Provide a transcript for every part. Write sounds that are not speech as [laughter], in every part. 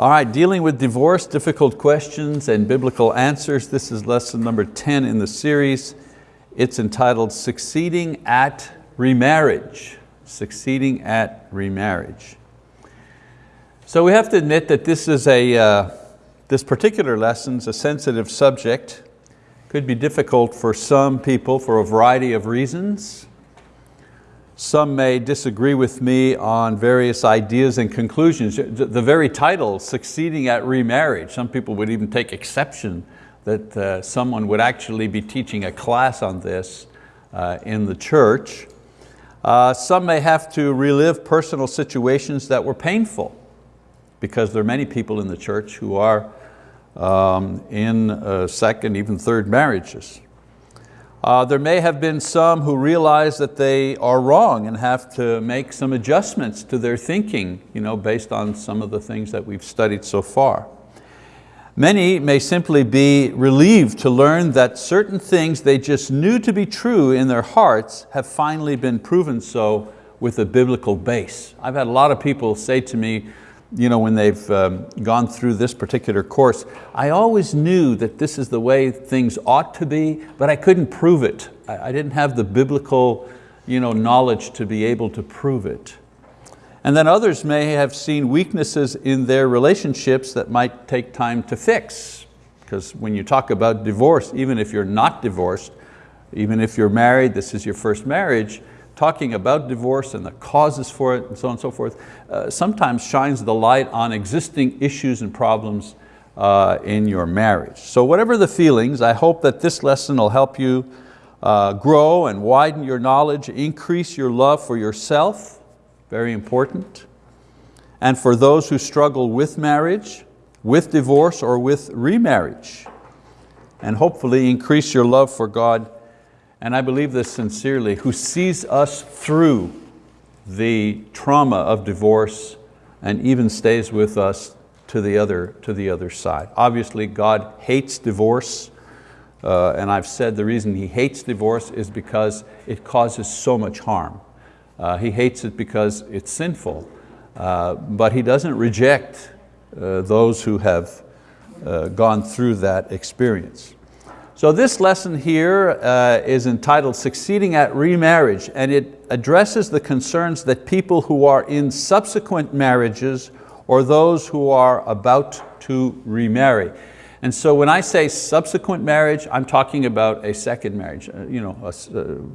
All right, dealing with divorce, difficult questions and biblical answers. This is lesson number 10 in the series. It's entitled Succeeding at Remarriage. Succeeding at Remarriage. So we have to admit that this is a, uh, this particular lesson is a sensitive subject. Could be difficult for some people for a variety of reasons. Some may disagree with me on various ideas and conclusions. The very title, Succeeding at Remarriage, some people would even take exception that uh, someone would actually be teaching a class on this uh, in the church. Uh, some may have to relive personal situations that were painful because there are many people in the church who are um, in uh, second, even third marriages. Uh, there may have been some who realize that they are wrong and have to make some adjustments to their thinking you know, based on some of the things that we've studied so far. Many may simply be relieved to learn that certain things they just knew to be true in their hearts have finally been proven so with a biblical base. I've had a lot of people say to me, you know, when they've um, gone through this particular course, I always knew that this is the way things ought to be, but I couldn't prove it. I, I didn't have the biblical you know, knowledge to be able to prove it. And then others may have seen weaknesses in their relationships that might take time to fix. Because when you talk about divorce, even if you're not divorced, even if you're married, this is your first marriage, talking about divorce and the causes for it and so on and so forth, uh, sometimes shines the light on existing issues and problems uh, in your marriage. So whatever the feelings, I hope that this lesson will help you uh, grow and widen your knowledge, increase your love for yourself, very important, and for those who struggle with marriage, with divorce or with remarriage, and hopefully increase your love for God and I believe this sincerely, who sees us through the trauma of divorce and even stays with us to the other, to the other side. Obviously God hates divorce uh, and I've said the reason He hates divorce is because it causes so much harm. Uh, he hates it because it's sinful, uh, but He doesn't reject uh, those who have uh, gone through that experience. So this lesson here uh, is entitled Succeeding at Remarriage and it addresses the concerns that people who are in subsequent marriages or those who are about to remarry. And so when I say subsequent marriage, I'm talking about a second marriage. Uh, you know, uh,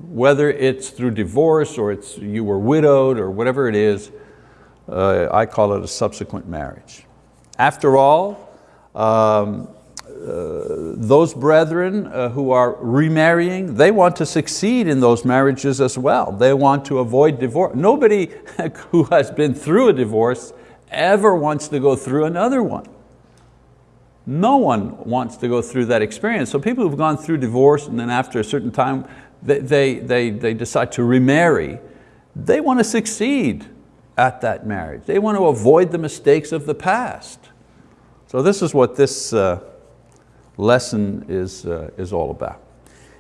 whether it's through divorce or it's you were widowed or whatever it is, uh, I call it a subsequent marriage. After all, um, those brethren uh, who are remarrying, they want to succeed in those marriages as well. They want to avoid divorce. Nobody [laughs] who has been through a divorce ever wants to go through another one. No one wants to go through that experience. So people who've gone through divorce and then after a certain time, they, they, they, they decide to remarry, they want to succeed at that marriage. They want to avoid the mistakes of the past. So this is what this uh, lesson is, uh, is all about.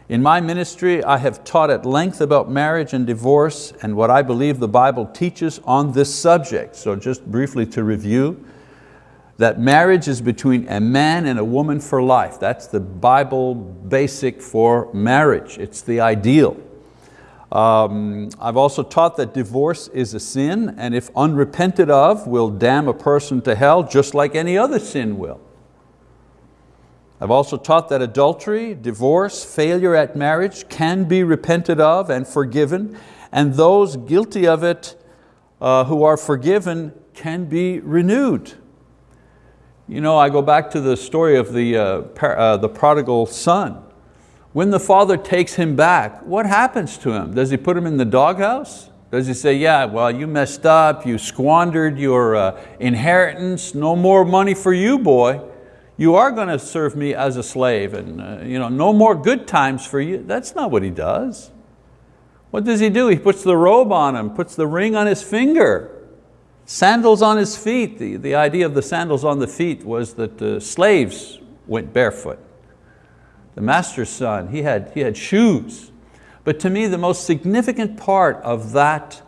In my ministry, I have taught at length about marriage and divorce and what I believe the Bible teaches on this subject. So just briefly to review, that marriage is between a man and a woman for life. That's the Bible basic for marriage. It's the ideal. Um, I've also taught that divorce is a sin and if unrepented of will damn a person to hell just like any other sin will. I've also taught that adultery, divorce, failure at marriage can be repented of and forgiven, and those guilty of it uh, who are forgiven can be renewed. You know, I go back to the story of the, uh, uh, the prodigal son. When the father takes him back, what happens to him? Does he put him in the doghouse? Does he say, yeah, well, you messed up, you squandered your uh, inheritance, no more money for you, boy you are going to serve me as a slave and uh, you know, no more good times for you. That's not what he does. What does he do? He puts the robe on him, puts the ring on his finger, sandals on his feet. The, the idea of the sandals on the feet was that the slaves went barefoot. The master's son, he had, he had shoes. But to me, the most significant part of that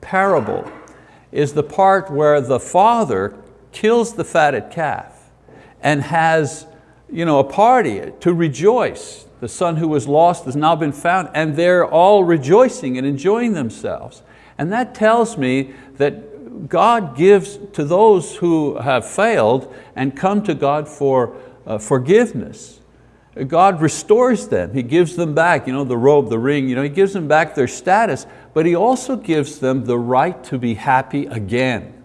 parable is the part where the father kills the fatted calf and has you know, a party to rejoice. The son who was lost has now been found and they're all rejoicing and enjoying themselves. And that tells me that God gives to those who have failed and come to God for uh, forgiveness. God restores them, He gives them back you know, the robe, the ring, you know, He gives them back their status, but He also gives them the right to be happy again.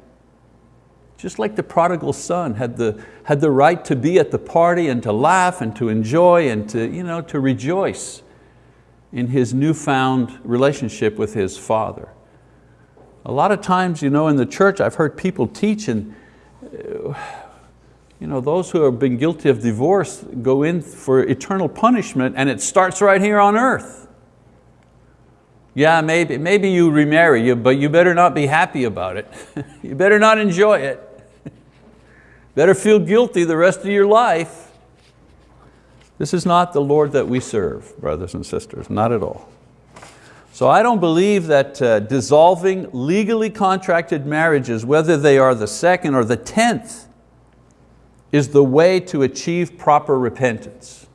Just like the prodigal son had the, had the right to be at the party and to laugh and to enjoy and to, you know, to rejoice in his newfound relationship with his father. A lot of times you know, in the church I've heard people teach and uh, you know, those who have been guilty of divorce go in for eternal punishment and it starts right here on earth. Yeah, maybe, maybe you remarry, but you better not be happy about it. [laughs] you better not enjoy it. Better feel guilty the rest of your life. This is not the Lord that we serve, brothers and sisters, not at all. So I don't believe that uh, dissolving legally contracted marriages, whether they are the second or the tenth, is the way to achieve proper repentance.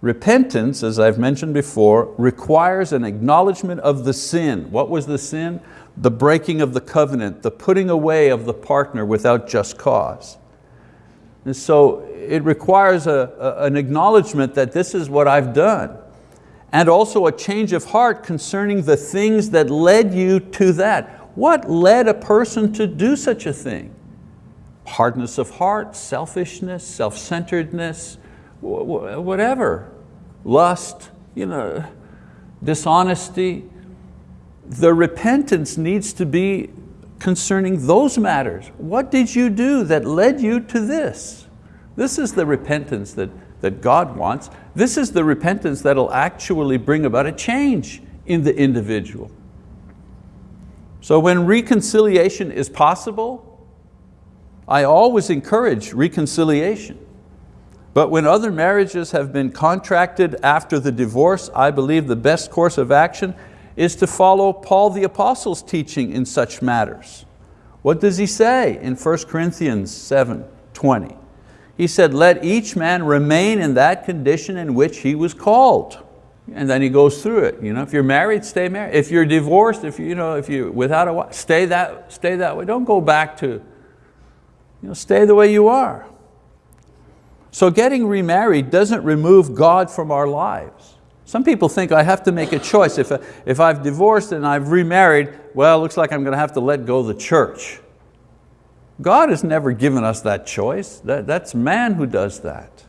Repentance, as I've mentioned before, requires an acknowledgement of the sin. What was the sin? The breaking of the covenant, the putting away of the partner without just cause. And so it requires a, a, an acknowledgement that this is what I've done and also a change of heart concerning the things that led you to that. What led a person to do such a thing? Hardness of heart, selfishness, self-centeredness, whatever, lust, you know, dishonesty, the repentance needs to be concerning those matters. What did you do that led you to this? This is the repentance that, that God wants. This is the repentance that'll actually bring about a change in the individual. So when reconciliation is possible, I always encourage reconciliation. But when other marriages have been contracted after the divorce, I believe the best course of action is to follow Paul the Apostle's teaching in such matters. What does he say in 1 Corinthians 7, 20? He said, let each man remain in that condition in which he was called. And then he goes through it. You know, if you're married, stay married. If you're divorced, if, you know, if you're without a wife, stay that, stay that way. Don't go back to, you know, stay the way you are. So getting remarried doesn't remove God from our lives. Some people think I have to make a choice. If, if I've divorced and I've remarried, well, it looks like I'm going to have to let go the church. God has never given us that choice. That, that's man who does that.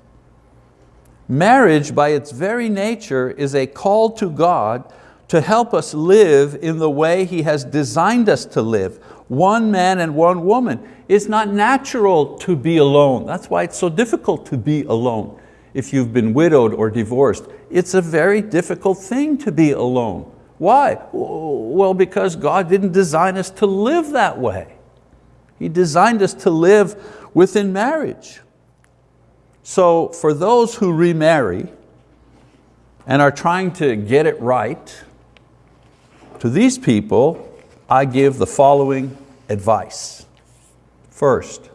Marriage, by its very nature, is a call to God to help us live in the way He has designed us to live. One man and one woman. It's not natural to be alone. That's why it's so difficult to be alone if you've been widowed or divorced. It's a very difficult thing to be alone. Why? Well, because God didn't design us to live that way. He designed us to live within marriage. So for those who remarry and are trying to get it right, to these people, I give the following advice. First,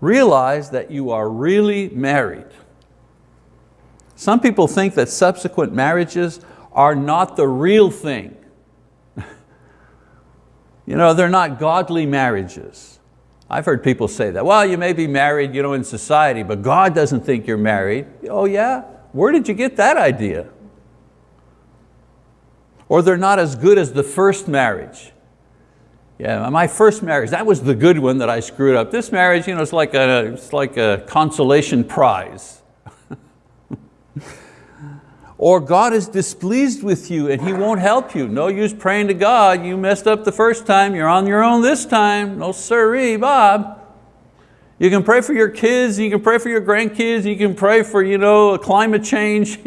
realize that you are really married some people think that subsequent marriages are not the real thing. [laughs] you know, they're not godly marriages. I've heard people say that. Well, you may be married you know, in society, but God doesn't think you're married. Oh yeah? Where did you get that idea? Or they're not as good as the first marriage. Yeah, my first marriage, that was the good one that I screwed up. This marriage, you know, it's like a, it's like a consolation prize. [laughs] or God is displeased with you and He won't help you. No use praying to God, you messed up the first time, you're on your own this time. No siree, Bob. You can pray for your kids, you can pray for your grandkids, you can pray for you know, climate change,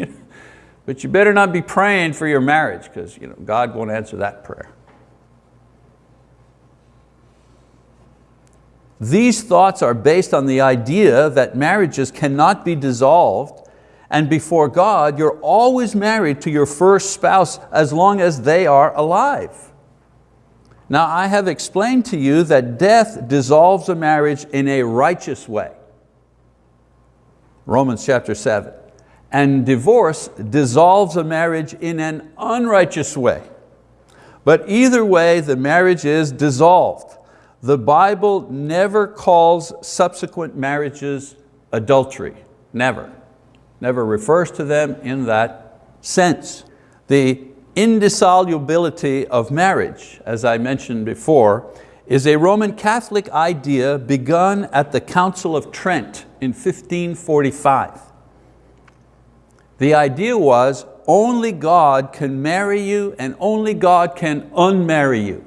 [laughs] but you better not be praying for your marriage because you know, God won't answer that prayer. These thoughts are based on the idea that marriages cannot be dissolved and before God, you're always married to your first spouse as long as they are alive. Now I have explained to you that death dissolves a marriage in a righteous way. Romans chapter seven. And divorce dissolves a marriage in an unrighteous way. But either way, the marriage is dissolved. The Bible never calls subsequent marriages adultery, never. Never refers to them in that sense. The indissolubility of marriage, as I mentioned before, is a Roman Catholic idea begun at the Council of Trent in 1545. The idea was only God can marry you and only God can unmarry you.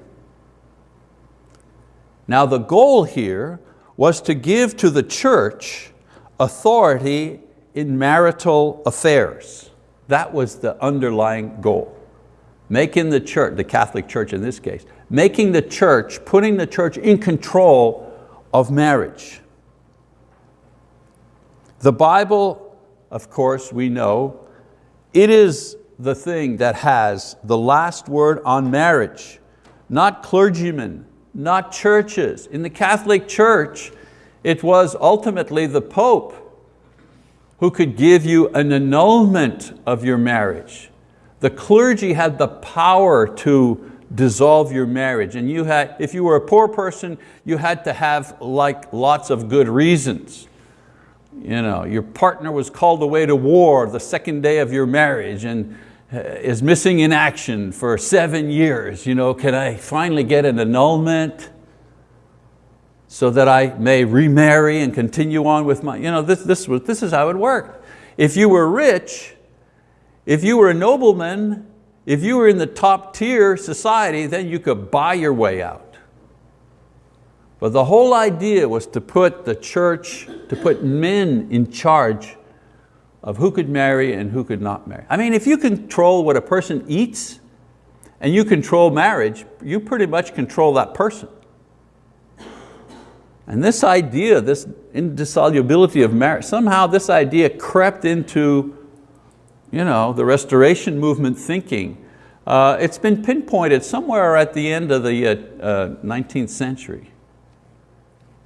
Now the goal here was to give to the church authority in marital affairs. That was the underlying goal making the church, the Catholic Church in this case, making the church, putting the church in control of marriage. The Bible, of course, we know, it is the thing that has the last word on marriage, not clergymen, not churches. In the Catholic Church, it was ultimately the Pope who could give you an annulment of your marriage. The clergy had the power to dissolve your marriage. And you had, if you were a poor person, you had to have like lots of good reasons. You know, your partner was called away to war the second day of your marriage and uh, is missing in action for seven years. You know, can I finally get an annulment so that I may remarry and continue on with my, you know, this, this, was, this is how it worked. If you were rich, if you were a nobleman, if you were in the top tier society, then you could buy your way out. But the whole idea was to put the church, to put men in charge of who could marry and who could not marry. I mean, if you control what a person eats and you control marriage, you pretty much control that person. And this idea, this indissolubility of marriage, somehow this idea crept into you know, the restoration movement thinking. Uh, it's been pinpointed somewhere at the end of the uh, uh, 19th century.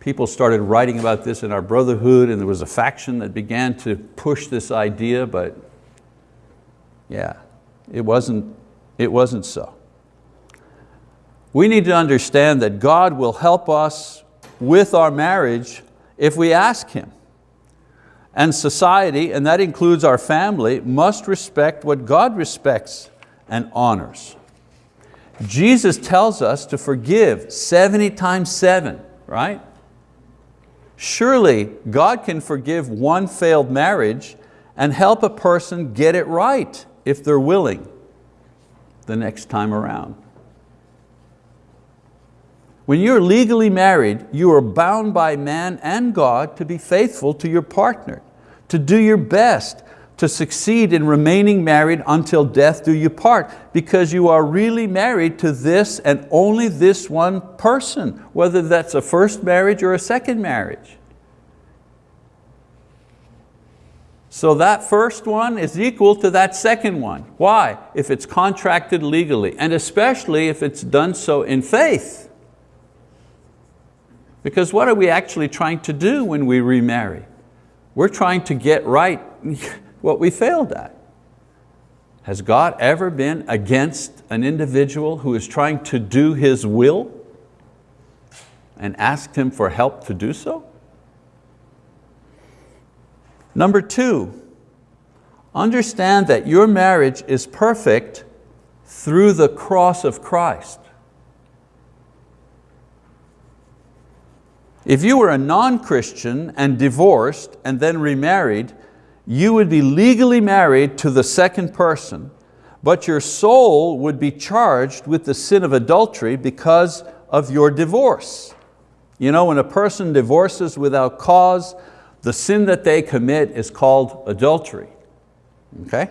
People started writing about this in our brotherhood and there was a faction that began to push this idea, but yeah, it wasn't, it wasn't so. We need to understand that God will help us with our marriage if we ask Him and society, and that includes our family, must respect what God respects and honors. Jesus tells us to forgive 70 times seven, right? Surely God can forgive one failed marriage and help a person get it right if they're willing the next time around. When you're legally married, you are bound by man and God to be faithful to your partner, to do your best, to succeed in remaining married until death do you part, because you are really married to this and only this one person, whether that's a first marriage or a second marriage. So that first one is equal to that second one. Why? If it's contracted legally, and especially if it's done so in faith. Because what are we actually trying to do when we remarry? We're trying to get right [laughs] what we failed at. Has God ever been against an individual who is trying to do His will and asked Him for help to do so? Number two, understand that your marriage is perfect through the cross of Christ. If you were a non-Christian and divorced and then remarried, you would be legally married to the second person, but your soul would be charged with the sin of adultery because of your divorce. You know, when a person divorces without cause, the sin that they commit is called adultery. Okay?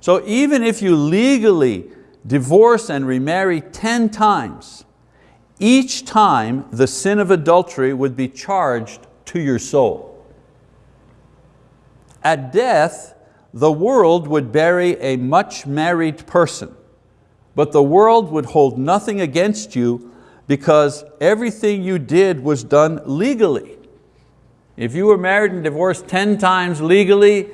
So even if you legally divorce and remarry 10 times, each time the sin of adultery would be charged to your soul. At death, the world would bury a much married person, but the world would hold nothing against you because everything you did was done legally. If you were married and divorced 10 times legally,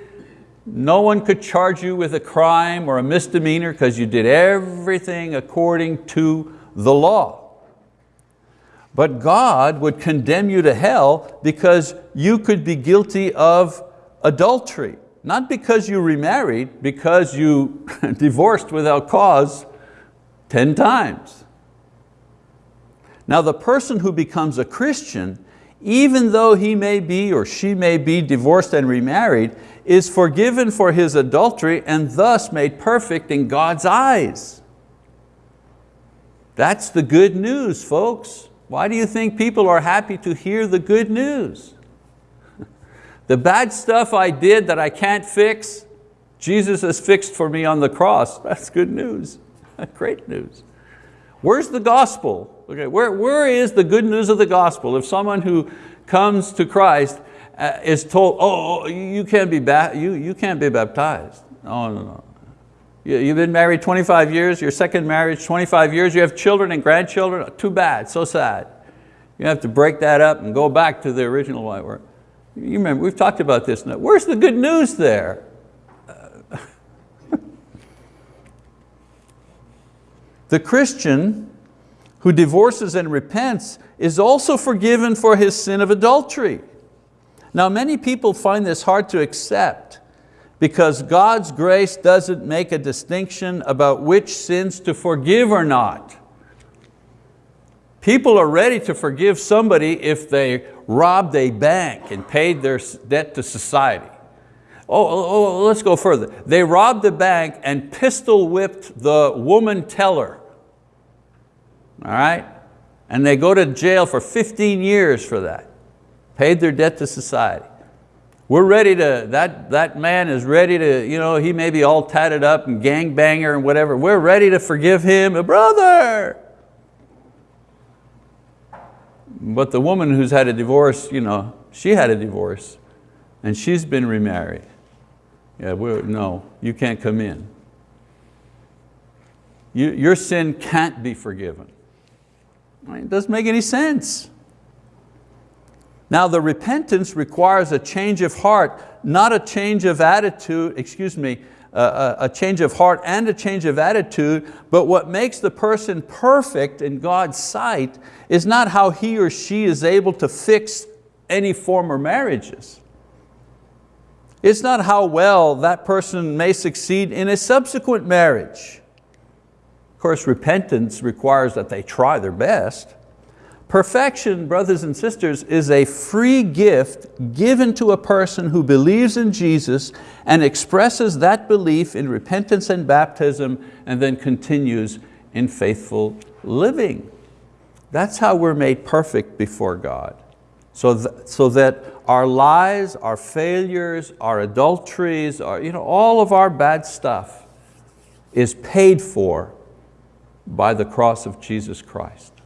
no one could charge you with a crime or a misdemeanor because you did everything according to the law. But God would condemn you to hell because you could be guilty of adultery. Not because you remarried, because you [laughs] divorced without cause 10 times. Now the person who becomes a Christian, even though he may be or she may be divorced and remarried, is forgiven for his adultery and thus made perfect in God's eyes. That's the good news, folks. Why do you think people are happy to hear the good news? [laughs] The bad stuff I did that I can't fix, Jesus has fixed for me on the cross. [laughs] That's good news, [laughs] great news. Where's the gospel? Okay, where, where is the good news of the gospel? If someone who comes to Christ uh, is told, oh, oh you, can't be you, you can't be baptized. No, no, no. You, you've been married 25 years, your second marriage 25 years, you have children and grandchildren, too bad, so sad. You have to break that up and go back to the original way. You remember, we've talked about this now. Where's the good news there? [laughs] the Christian who divorces and repents is also forgiven for his sin of adultery. Now many people find this hard to accept because God's grace doesn't make a distinction about which sins to forgive or not. People are ready to forgive somebody if they robbed a bank and paid their debt to society. Oh, oh, oh, let's go further. They robbed the bank and pistol whipped the woman teller. All right? And they go to jail for 15 years for that. Paid their debt to society. We're ready to, that, that man is ready to, you know, he may be all tatted up and gangbanger and whatever. We're ready to forgive him, a brother. But the woman who's had a divorce, you know, she had a divorce and she's been remarried. Yeah, we're, no, you can't come in. You, your sin can't be forgiven. I mean, it doesn't make any sense. Now the repentance requires a change of heart, not a change of attitude, excuse me, a, a change of heart and a change of attitude, but what makes the person perfect in God's sight is not how he or she is able to fix any former marriages. It's not how well that person may succeed in a subsequent marriage. Of course, repentance requires that they try their best, Perfection, brothers and sisters, is a free gift given to a person who believes in Jesus and expresses that belief in repentance and baptism and then continues in faithful living. That's how we're made perfect before God. So, th so that our lies, our failures, our adulteries, our, you know, all of our bad stuff is paid for by the cross of Jesus Christ.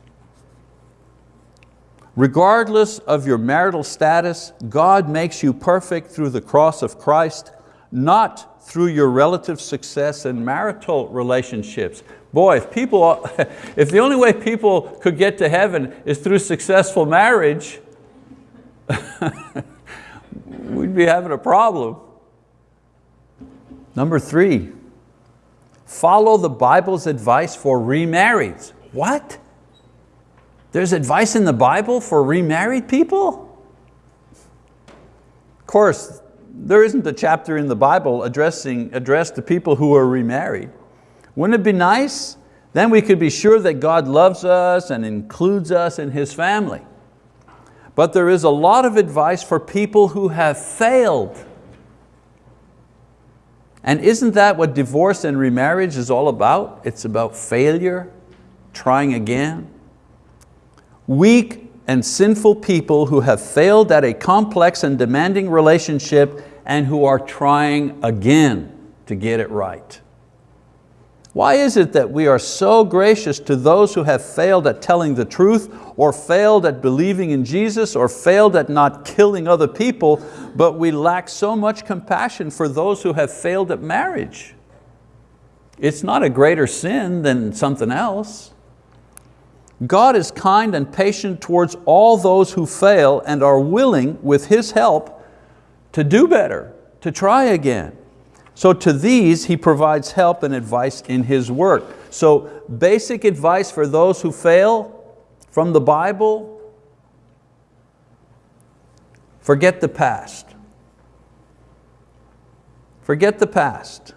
Regardless of your marital status, God makes you perfect through the cross of Christ, not through your relative success in marital relationships. Boy, if, people, [laughs] if the only way people could get to heaven is through successful marriage, [laughs] we'd be having a problem. Number three, follow the Bible's advice for remarrieds. What? There's advice in the Bible for remarried people? Of course, there isn't a chapter in the Bible addressing, addressed to people who are remarried. Wouldn't it be nice? Then we could be sure that God loves us and includes us in His family. But there is a lot of advice for people who have failed. And isn't that what divorce and remarriage is all about? It's about failure, trying again. Weak and sinful people who have failed at a complex and demanding relationship and who are trying again to get it right. Why is it that we are so gracious to those who have failed at telling the truth or failed at believing in Jesus or failed at not killing other people, but we lack so much compassion for those who have failed at marriage? It's not a greater sin than something else. God is kind and patient towards all those who fail and are willing, with His help, to do better, to try again. So to these He provides help and advice in His work. So basic advice for those who fail from the Bible, forget the past. Forget the past.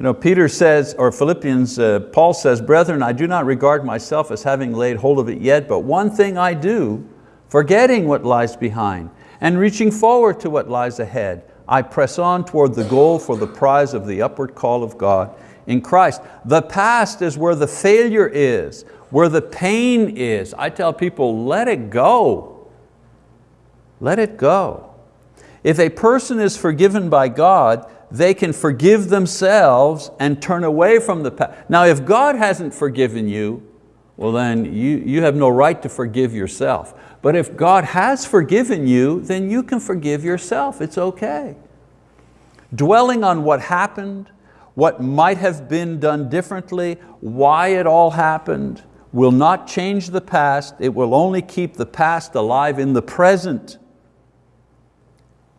You know, Peter says, or Philippians, uh, Paul says, brethren, I do not regard myself as having laid hold of it yet, but one thing I do, forgetting what lies behind and reaching forward to what lies ahead, I press on toward the goal for the prize of the upward call of God in Christ. The past is where the failure is, where the pain is. I tell people, let it go. Let it go. If a person is forgiven by God, they can forgive themselves and turn away from the past. Now if God hasn't forgiven you, well then you, you have no right to forgive yourself. But if God has forgiven you, then you can forgive yourself, it's okay. Dwelling on what happened, what might have been done differently, why it all happened, will not change the past, it will only keep the past alive in the present.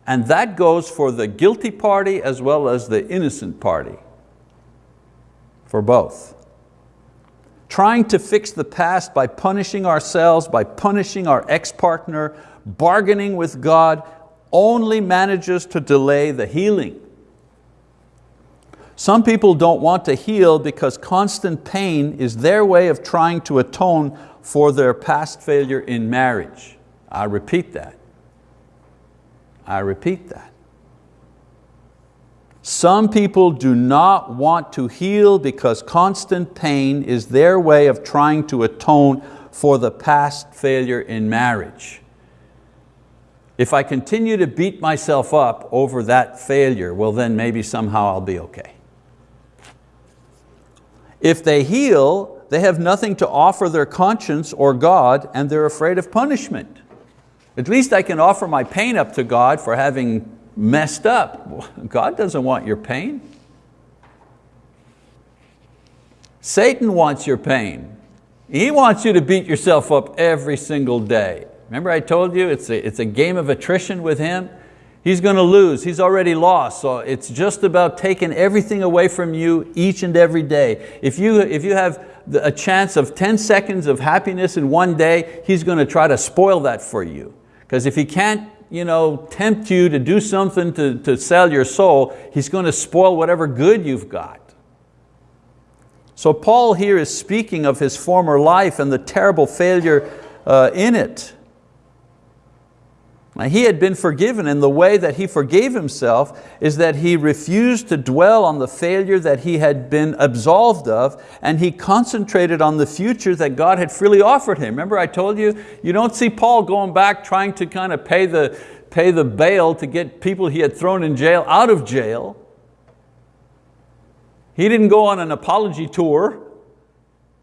And that goes for the guilty party as well as the innocent party, for both. Trying to fix the past by punishing ourselves, by punishing our ex-partner, bargaining with God, only manages to delay the healing. Some people don't want to heal because constant pain is their way of trying to atone for their past failure in marriage. I repeat that. I repeat that. Some people do not want to heal because constant pain is their way of trying to atone for the past failure in marriage. If I continue to beat myself up over that failure, well then maybe somehow I'll be okay. If they heal, they have nothing to offer their conscience or God and they're afraid of punishment. At least I can offer my pain up to God for having messed up. God doesn't want your pain. Satan wants your pain. He wants you to beat yourself up every single day. Remember I told you it's a, it's a game of attrition with him? He's going to lose, he's already lost, so it's just about taking everything away from you each and every day. If you, if you have a chance of 10 seconds of happiness in one day, he's going to try to spoil that for you. Because if he can't you know, tempt you to do something to, to sell your soul, he's going to spoil whatever good you've got. So Paul here is speaking of his former life and the terrible failure uh, in it. He had been forgiven and the way that he forgave himself is that he refused to dwell on the failure that he had been absolved of and he concentrated on the future that God had freely offered him. Remember I told you, you don't see Paul going back trying to kind of pay the, pay the bail to get people he had thrown in jail out of jail. He didn't go on an apology tour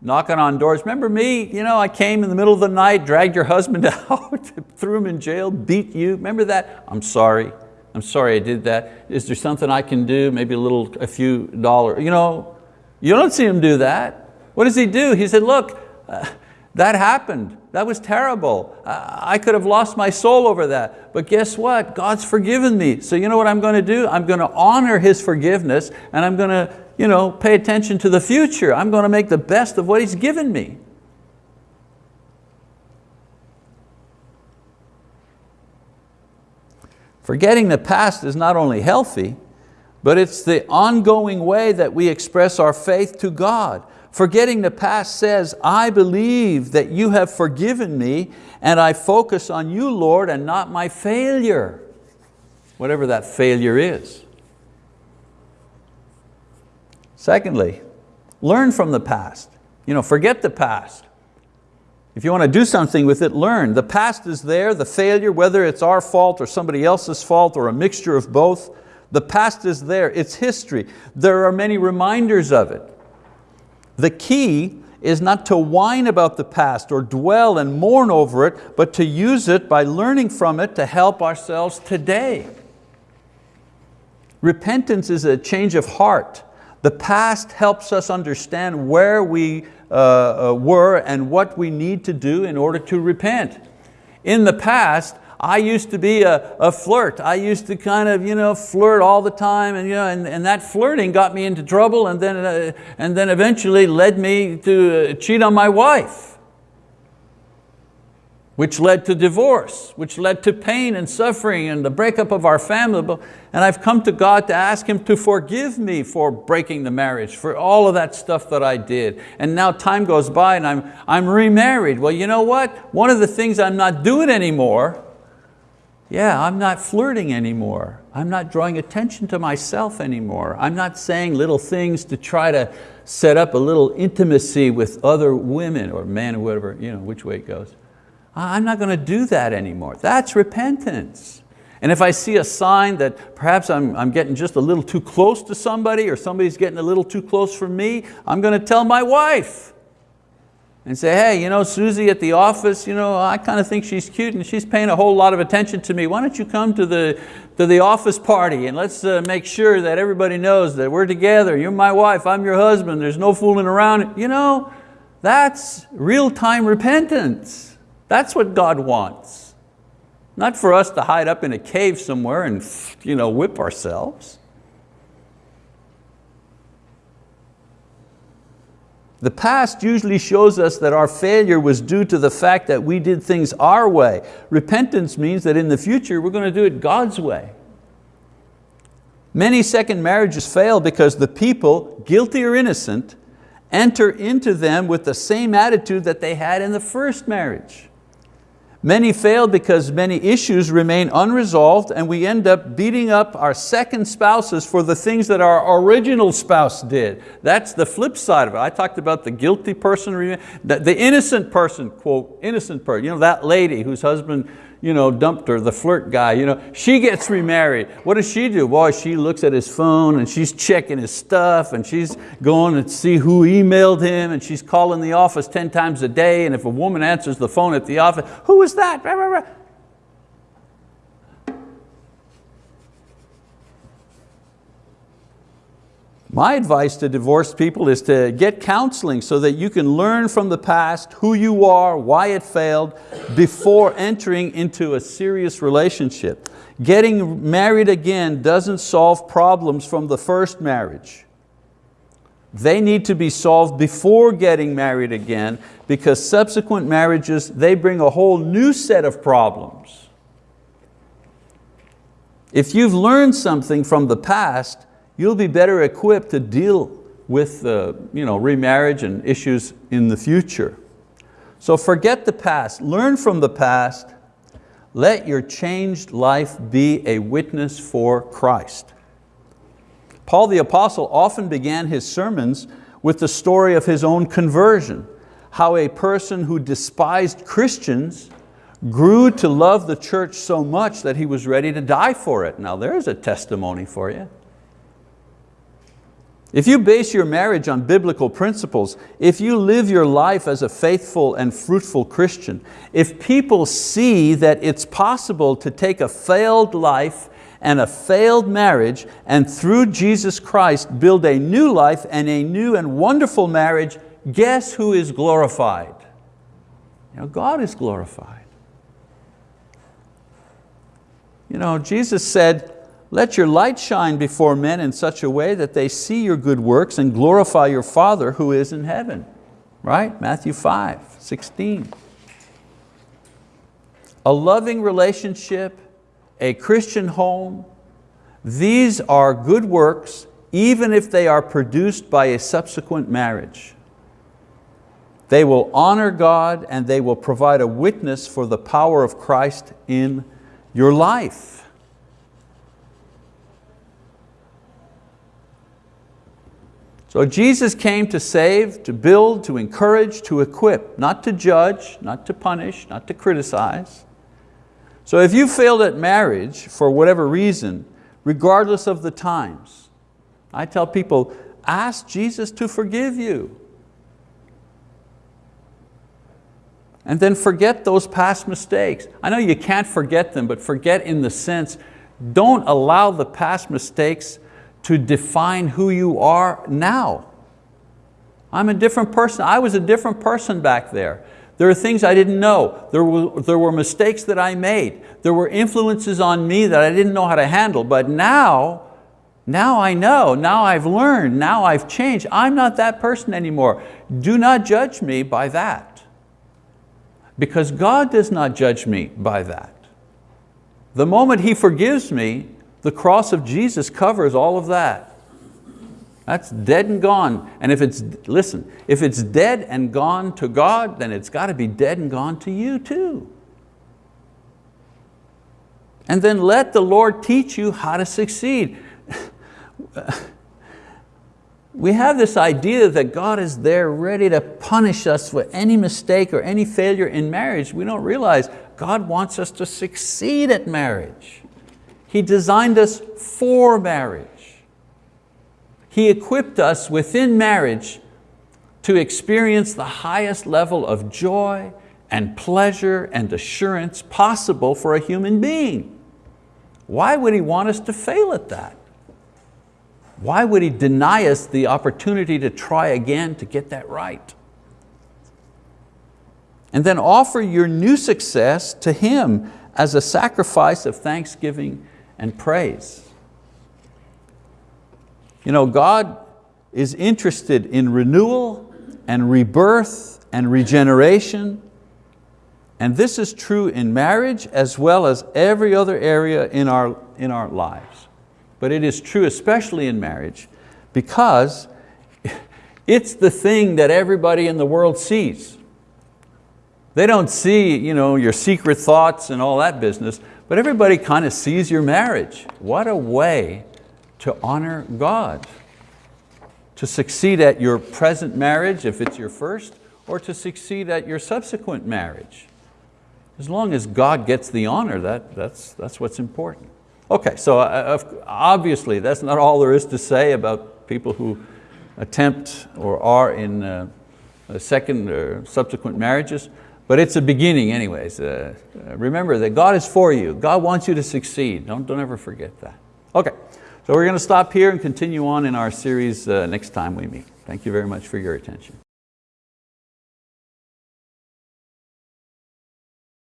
knocking on doors. Remember me, you know, I came in the middle of the night, dragged your husband [laughs] out, threw him in jail, beat you. Remember that? I'm sorry. I'm sorry I did that. Is there something I can do? Maybe a little, a few dollars. You know, you don't see him do that. What does he do? He said, look, uh, that happened. That was terrible. I could have lost my soul over that. But guess what? God's forgiven me. So you know what I'm going to do? I'm going to honor His forgiveness and I'm going to you know, pay attention to the future. I'm going to make the best of what He's given me. Forgetting the past is not only healthy, but it's the ongoing way that we express our faith to God. Forgetting the past says, I believe that you have forgiven me and I focus on you, Lord, and not my failure, whatever that failure is. Secondly, learn from the past. You know, forget the past. If you want to do something with it, learn. The past is there, the failure, whether it's our fault or somebody else's fault or a mixture of both, the past is there, it's history. There are many reminders of it. The key is not to whine about the past or dwell and mourn over it, but to use it by learning from it to help ourselves today. Repentance is a change of heart The past helps us understand where we uh, uh, were and what we need to do in order to repent. In the past, I used to be a, a, flirt. I used to kind of you know, flirt all the time and, you know, and, and that flirting got me into trouble and then, uh, and then eventually led me to uh, cheat on my wife which led to divorce, which led to pain and suffering and the breakup of our family. And I've come to God to ask Him to forgive me for breaking the marriage, for all of that stuff that I did. And now time goes by and I'm, I'm remarried. Well, you know what? One of the things I'm not doing anymore, yeah, I'm not flirting anymore. I'm not drawing attention to myself anymore. I'm not saying little things to try to set up a little intimacy with other women or men or whatever, you know, which way it goes. I'm not going to do that anymore. That's repentance. And if I see a sign that perhaps I'm, I'm getting just a little too close to somebody or somebody's getting a little too close for me, I'm going to tell my wife and say, hey, you know, Susie at the office, you know, I kind of think she's cute and she's paying a whole lot of attention to me. Why don't you come to the, to the office party and let's uh, make sure that everybody knows that we're together. You're my wife, I'm your husband, there's no fooling around. You know, that's real-time repentance. That's what God wants. Not for us to hide up in a cave somewhere and you know, whip ourselves. The past usually shows us that our failure was due to the fact that we did things our way. Repentance means that in the future we're going to do it God's way. Many second marriages fail because the people, guilty or innocent, enter into them with the same attitude that they had in the first marriage. Many fail because many issues remain unresolved and we end up beating up our second spouses for the things that our original spouse did. That's the flip side of it. I talked about the guilty person, the innocent person, quote, innocent person, you know, that lady whose husband you know, dumped her, the flirt guy, you know, she gets remarried. What does she do? Boy, she looks at his phone and she's checking his stuff and she's going to see who emailed him and she's calling the office 10 times a day and if a woman answers the phone at the office, who is that? My advice to divorced people is to get counseling so that you can learn from the past who you are, why it failed, before entering into a serious relationship. Getting married again doesn't solve problems from the first marriage. They need to be solved before getting married again because subsequent marriages, they bring a whole new set of problems. If you've learned something from the past, you'll be better equipped to deal with uh, you know, remarriage and issues in the future. So forget the past, learn from the past, let your changed life be a witness for Christ. Paul the apostle often began his sermons with the story of his own conversion, how a person who despised Christians grew to love the church so much that he was ready to die for it. Now there's a testimony for you. If you base your marriage on biblical principles, if you live your life as a faithful and fruitful Christian, if people see that it's possible to take a failed life and a failed marriage and through Jesus Christ build a new life and a new and wonderful marriage, guess who is glorified? You know, God is glorified. You know, Jesus said, let your light shine before men in such a way that they see your good works and glorify your Father who is in heaven. Right, Matthew 5, 16. A loving relationship, a Christian home, these are good works even if they are produced by a subsequent marriage. They will honor God and they will provide a witness for the power of Christ in your life. So Jesus came to save, to build, to encourage, to equip, not to judge, not to punish, not to criticize. So if you failed at marriage for whatever reason, regardless of the times, I tell people, ask Jesus to forgive you. And then forget those past mistakes. I know you can't forget them, but forget in the sense, don't allow the past mistakes to define who you are now. I'm a different person. I was a different person back there. There are things I didn't know. There were, there were mistakes that I made. There were influences on me that I didn't know how to handle. But now, now I know, now I've learned, now I've changed. I'm not that person anymore. Do not judge me by that. Because God does not judge me by that. The moment He forgives me, the cross of Jesus covers all of that. That's dead and gone. And if it's, listen, if it's dead and gone to God, then it's got to be dead and gone to you too. And then let the Lord teach you how to succeed. [laughs] we have this idea that God is there ready to punish us for any mistake or any failure in marriage. We don't realize God wants us to succeed at marriage. He designed us for marriage. He equipped us within marriage to experience the highest level of joy and pleasure and assurance possible for a human being. Why would He want us to fail at that? Why would He deny us the opportunity to try again to get that right? And then offer your new success to Him as a sacrifice of thanksgiving and praise. You know, God is interested in renewal and rebirth and regeneration. And this is true in marriage as well as every other area in our, in our lives. But it is true especially in marriage because [laughs] it's the thing that everybody in the world sees. They don't see you know, your secret thoughts and all that business, but everybody kind of sees your marriage. What a way to honor God, to succeed at your present marriage if it's your first, or to succeed at your subsequent marriage. As long as God gets the honor, that, that's, that's what's important. Okay, so uh, obviously that's not all there is to say about people who attempt or are in uh, second or subsequent marriages, but it's a beginning anyways. Uh, remember that God is for you. God wants you to succeed. Don't, don't ever forget that. Okay. So we're going to stop here and continue on in our series uh, next time we meet. Thank you very much for your attention.